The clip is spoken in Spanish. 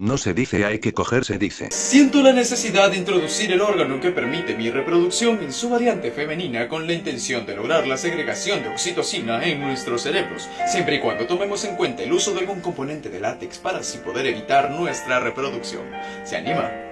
No se dice hay que coger, se dice. Siento la necesidad de introducir el órgano que permite mi reproducción en su variante femenina con la intención de lograr la segregación de oxitocina en nuestros cerebros, siempre y cuando tomemos en cuenta el uso de algún componente de látex para así poder evitar nuestra reproducción. ¿Se anima?